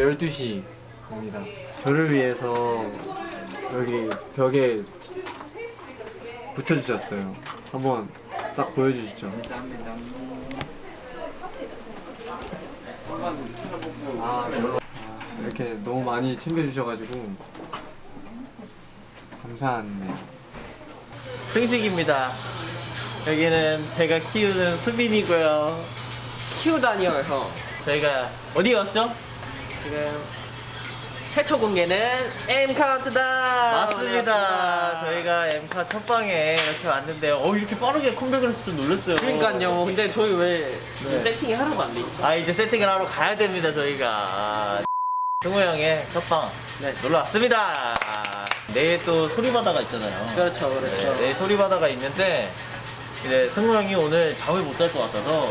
12시 갑니다. 저를 위해서 여기 벽에 붙여주셨어요. 한번 싹 보여주시죠. 아, 이렇게 너무 많이 챙겨주셔가지고 감사하네요. 승식입니다. 여기는 제가 키우는 수빈이고요. 키우다니요 형 저희가 어디 갔죠? 지금 최초 공개는 M 카운트다 맞습니다. 저희가 엠카 첫 방에 이렇게 왔는데 어 이렇게 빠르게 컴백을 해서 좀 놀랐어요. 그러니까요 근데 저희 왜 네. 세팅이 하나도 안 돼 있죠? 아 이제 세팅을 하러 가야 됩니다 저희가. 아, 승우 형의 첫방 네. 놀러 왔습니다. 내일 또 소리바다가 있잖아요. 그렇죠 그렇죠 네, 내일 소리바다가 있는데 이제 승우 형이 오늘 잠을 못 잘 것 같아서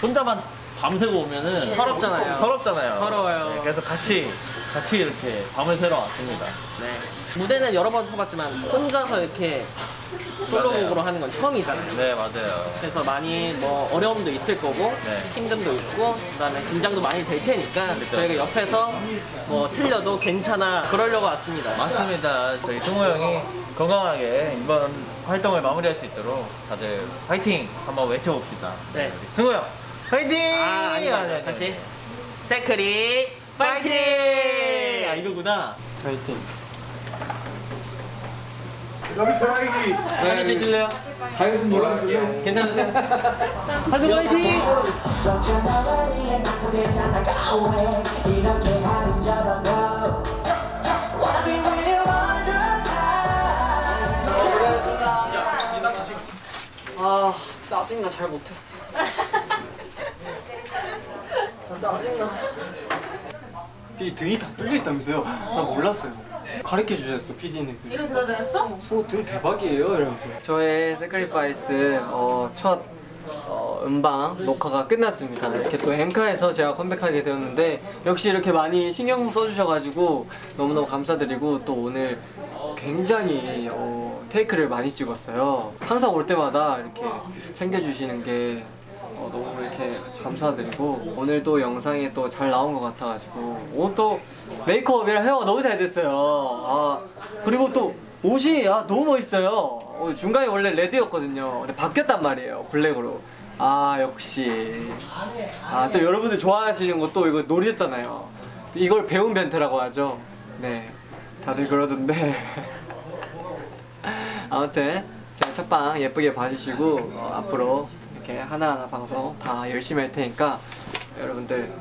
혼자만 밤새고 오면은 서럽잖아요. 서럽잖아요. 서러워요. 네, 그래서 같이 같이 이렇게 밤을 새러 왔습니다. 네. 무대는 여러 번 쳐봤지만 혼자서 이렇게 솔로곡으로 하는 건 처음이잖아요 네 맞아요. 그래서 많이 뭐 어려움도 있을 거고 네. 힘듦도 있고 그다음에 긴장도 많이 될 테니까 그렇죠. 저희가 옆에서 뭐 틀려도 괜찮아 그러려고 왔습니다 맞습니다. 저희 승우 형이 건강하게 이번 활동을 마무리할 수 있도록 다들 파이팅 한번 외쳐봅시다. 네. 승우 형 파이팅! 아 아니, 다시. Sacri 파이팅! 파이팅! 아 이거구나. 파이팅. 파이팅? 괜찮으세요? 파이팅! 왜 이렇게 하루 잡아도 Wanna be with you all the time 아 짜증나 잘 못했어 아 짜증나 이 등이 다 뚫려 있다면서요? 나 몰랐어요. 가르쳐 주셨어 PD님들. 이거 들어다녔어? 소등 대박이에요 이러면서. 저의 Sacrifice 어, 첫 어, 음방 녹화가 끝났습니다. 이렇게 또 엠카에서 제가 컴백하게 되었는데 역시 이렇게 많이 신경 써주셔가지고 너무너무 감사드리고 또 오늘 굉장히 어, 테이크를 많이 찍었어요. 항상 올 때마다 이렇게 챙겨주시는 게 어, 너무 이렇게 감사드리고 오늘도 영상에 또잘 나온 것 같아가지고 옷도 메이크업이랑 헤어가 너무 잘 됐어요. 아 그리고 또 옷이 아, 너무 멋있어요. 어, 중간에 원래 레드였거든요. 근데 바뀌었단 말이에요. 블랙으로. 아 역시 아 또 여러분들 좋아하시는 것도 이거 놀이였잖아요. 이걸 배운 벤트라고 하죠. 네 다들 그러던데 아무튼 제가 첫방 예쁘게 봐주시고 어, 앞으로 이렇게 하나하나 방송 다 열심히 할 테니까 여러분들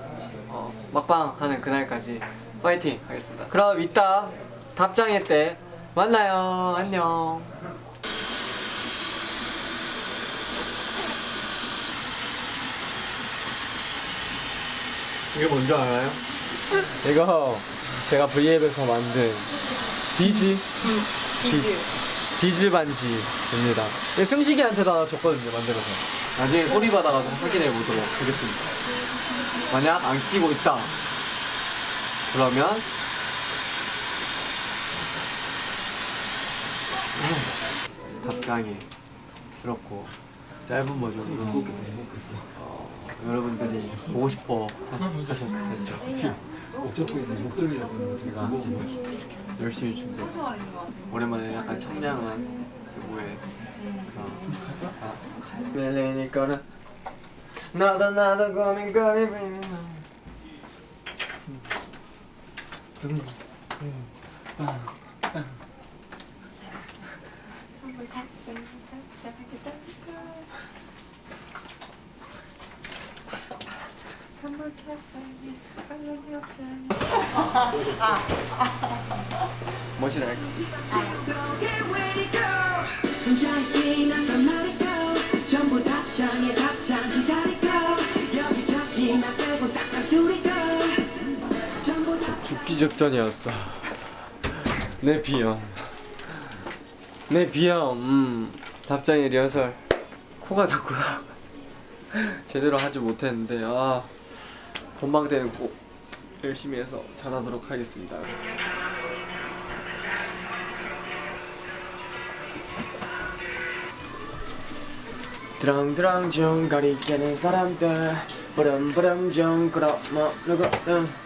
어, 막방 하는 그날까지 파이팅 하겠습니다. 그럼 이따 답장회 때 만나요. 안녕. 이게 뭔지 알아요? 이거 제가 V앱에서 만든 비즈 비즈 비즈 반지입니다. 이거 승식이한테 다 줬거든요 만들어서. 나중에 소리 받아가서 확인해 보도록 하겠습니다. 만약 안 끼고 있다. 그러면 답장이 스럽고 짧은 버전으로 어, 여러분들이 보고 싶어 하셨을 텐데. 제가 열심히 준비했어요 오랜만에 약간 청량한 아, 밀리니까는 나도 나도 고민거리는 멋이라 기 직전이었어. 내 비염. 내 비염. 음. 답장의 리허설. 코가 자꾸 제대로 하지 못했는데 아 본방 때는 꼭 열심히 해서 잘하도록 하겠습니다. 드랑드랑 좀 가리켜는 사람들. 브름브름 좀 끌어 먹으고 음.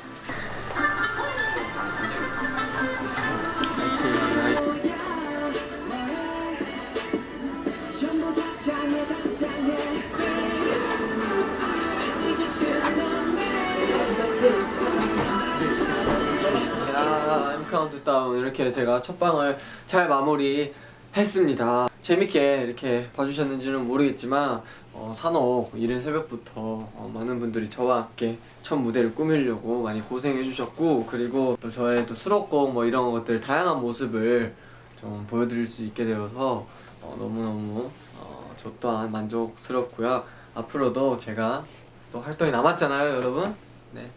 카운트다운 이렇게 제가 첫 방을 잘 마무리 했습니다. 재밌게 이렇게 봐주셨는지는 모르겠지만 어, 사녹 이른 새벽부터 어, 많은 분들이 저와 함께 첫 무대를 꾸미려고 많이 고생해주셨고 그리고 또 저의 또 수록곡 뭐 이런 것들 다양한 모습을 좀 보여드릴 수 있게 되어서 어, 너무너무 어, 저 또한 만족스럽고요. 앞으로도 제가 또 활동이 남았잖아요, 여러분. 네,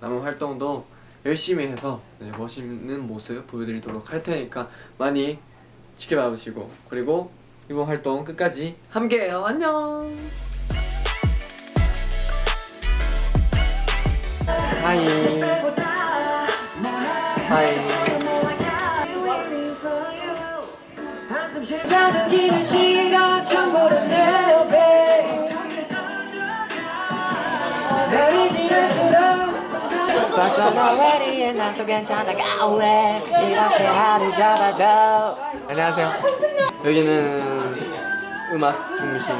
남은 활동도 열심히 해서 네, 멋있는 모습 보여드리도록 할 테니까 많이 지켜봐 주시고 그리고 이번 활동 끝까지 함께해요. 안녕. Hi. Hi. 맞잖아 왜리에 난 또 괜찮아가 왜 이렇게 하루 잡아도 안녕하세요. 여기는 음악 중심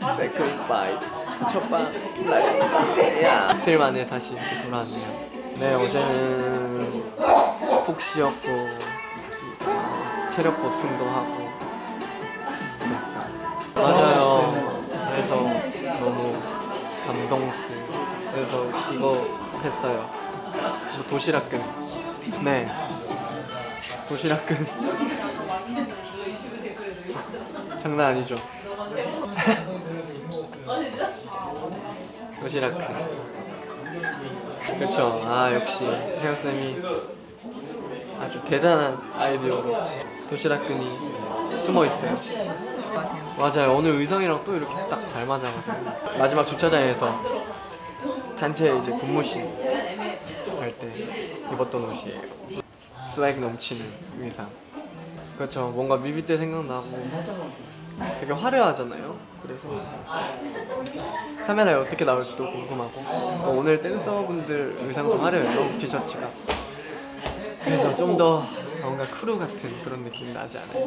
Sacrifice 첫방 라이브입니다. 이틀 만에 다시 이렇게 돌아왔네요. 네 어제는 푹 쉬었고 어, 체력 보충도 하고 그랬어요. 맞아요. 그래서 너무 감동스. 그래서 이거 했어요. 뭐 도시락근. 네. 도시락근 장난 아니죠 도시락근 그쵸 아 역시 혜영쌤이 아주 대단한 아이디어로 도시락근이 숨어있어요 맞아요. 오늘 의상이랑 또 이렇게 딱 잘 맞아가지고. 마지막 주차장에서 단체 이제 근무실 할때 입었던 옷이에요 스웩 넘치는 의상. 그렇죠. 뭔가 뮤비 때 생각나고 되게 화려하잖아요. 그래서 카메라에 어떻게 나올지도 궁금하고. 또 오늘 댄서분들 의상도 화려해요. 티셔츠가. 그래서 좀 더 뭔가 크루 같은 그런 느낌이 나지 않을까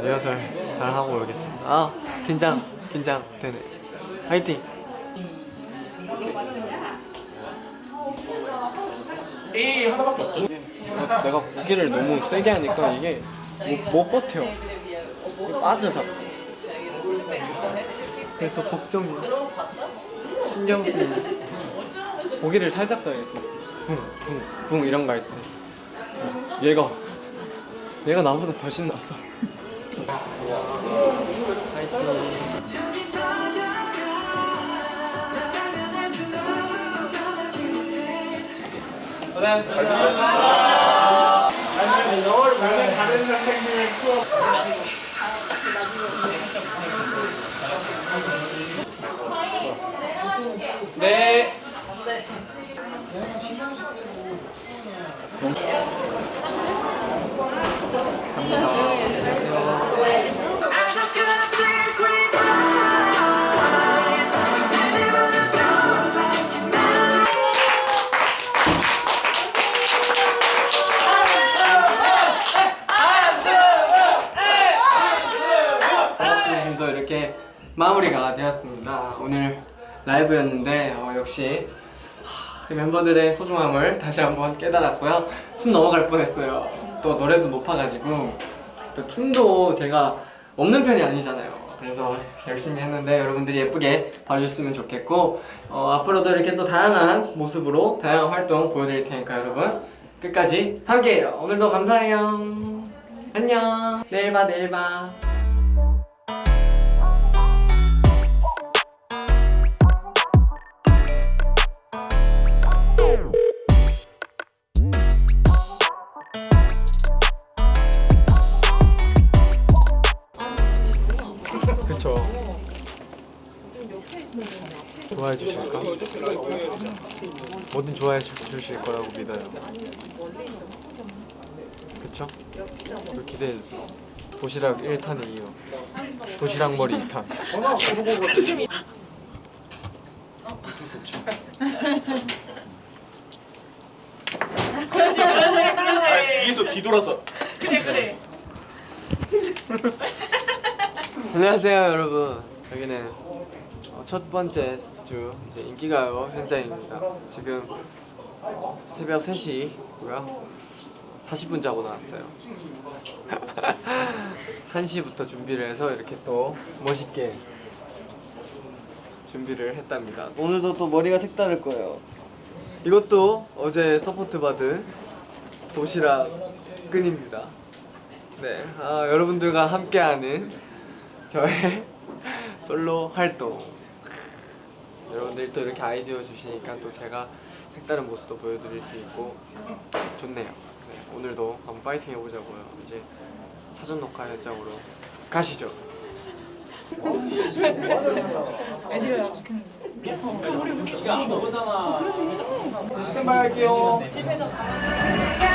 리허설 잘 하고 오겠습니다 아 긴장 긴장 되네 화이팅 내가 고기를 너무 세게 하니까 이게 못, 못 버텨. 빠져 자꾸. 그래서 걱정이 신경 쓰이네. 고기를 살짝 써야겠어. 붕, 붕, 붕 이런 거 할 때. 얘가 얘가 나보다 더 신났어. I'm 마무리가 되었습니다. 오늘 라이브였는데 어, 역시 하, 멤버들의 소중함을 다시 한번 깨달았고요. 숨 넘어갈 뻔했어요. 또 노래도 높아가지고 또 춤도 제가 없는 편이 아니잖아요. 그래서 열심히 했는데 여러분들이 예쁘게 봐주셨으면 좋겠고 어, 앞으로도 이렇게 또 다양한 모습으로 다양한 활동 보여드릴 테니까 여러분 끝까지 함께해요. 오늘도 감사해요. 안녕. 내일 봐, 내일 봐. 좋아해 주실까? 뭐든 좋아해 주- 주실 거라고 믿어요 그쵸? 기대해 주세요 도시락 1탄에 이어 도시락 머리 2탄 좋죠. 아 뒤에서 뒤돌아서 안녕하세요 여러분. 여기는 어, 첫 번째 주 이제 인기가요 현장입니다. 지금 새벽 3시고요. 40분 자고 나왔어요. 1시부터 준비를 해서 이렇게 또 멋있게 준비를 했답니다. 오늘도 또 머리가 색다를 거예요. 이것도 어제 support 받은 도시락 끈입니다. 네, 아, 여러분들과 함께하는 저의 솔로 활동. 여러분들이 또 이렇게 아이디어 주시니까 또 제가 색다른 모습도 보여드릴 수 있고 좋네요. 네, 오늘도 한번 파이팅 해보자고요. 이제 사전 녹화 현장으로 가시죠. 네. 신나요. 끝나고 이거 그거. 파이팅. 달콤한 네속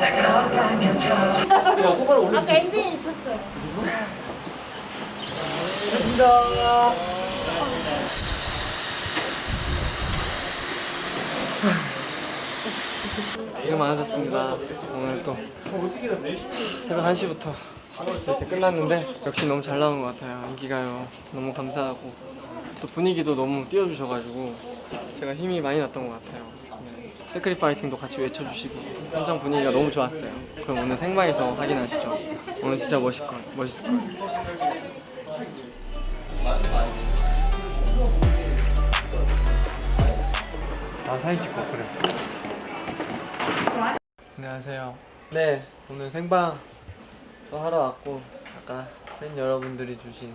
날 끌어당겨줘 야, 똑바로 올려. 아까 엔진이 있었어요. 고생 많으셨습니다. 오늘 또 새벽 1시부터 이렇게 끝났는데 역시 너무 잘 나온 것 같아요. 인기가요. 너무 감사하고 또 분위기도 너무 띄워주셔가지고 제가 힘이 많이 났던 것 같아요. 네. 세크리 파이팅도 같이 외쳐주시고 현장 분위기가 너무 좋았어요. 그럼 오늘 생방에서 확인하시죠. 오늘 진짜 멋있을 거 멋있을 거예요. 아 사진 찍고 그래. 안녕하세요. 네, 오늘 생방 또 하러 왔고 아까 팬 여러분들이 주신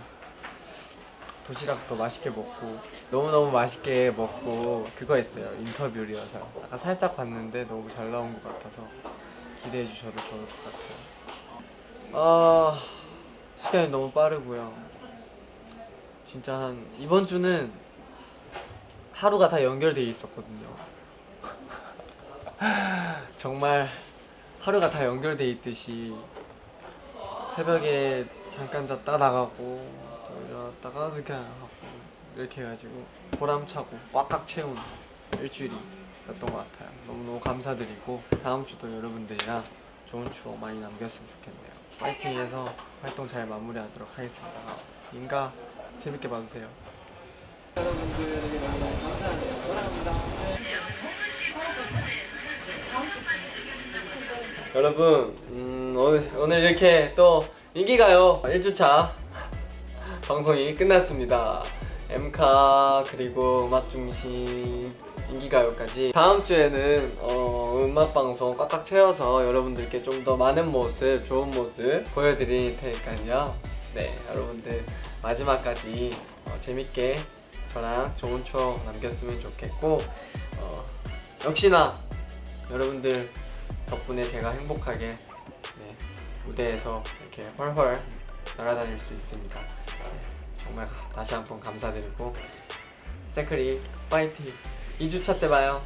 도시락도 맛있게 먹고 너무너무 맛있게 먹고 그거 했어요. 인터뷰리어서 아까 살짝 봤는데 너무 잘 나온 것 같아서 기대해 주셔도 좋을 것 같아요. 아 시간이 너무 빠르고요. 진짜 한 이번 주는 하루가 다 연결돼 있었거든요. 정말 하루가 다 연결돼 있듯이 새벽에 잠깐 잤다 나가고 또 일어났다가 그렇게 하고 이렇게 해가지고 보람차고 꽉꽉 채운 일주일이었던 것 같아요. 너무너무 감사드리고 다음 주도 여러분들이랑 좋은 추억 많이 남겼으면 좋겠네요. 파이팅해서 활동 잘 마무리하도록 하겠습니다. 인가 재밌게 봐주세요. 여러분들에게 너무너무 감사하네요 사랑합니다 여러분 음, 오늘, 오늘 이렇게 또 인기가요. 1주차 방송이 끝났습니다. 엠카 그리고 음악중심 인기가요까지. 다음 주에는 어, 음악방송 꽉꽉 채워서 여러분들께 좀 더 많은 모습 좋은 모습 보여드릴 테니까요. 네 여러분들 마지막까지 어, 재밌게 저랑 좋은 추억 남겼으면 좋겠고 어, 역시나 여러분들 덕분에 제가 행복하게 네, 무대에서 이렇게 헐헐 날아다닐 수 있습니다. 네, 정말 다시 한 번 감사드리고 세크리 파이팅 2주차 때 봐요.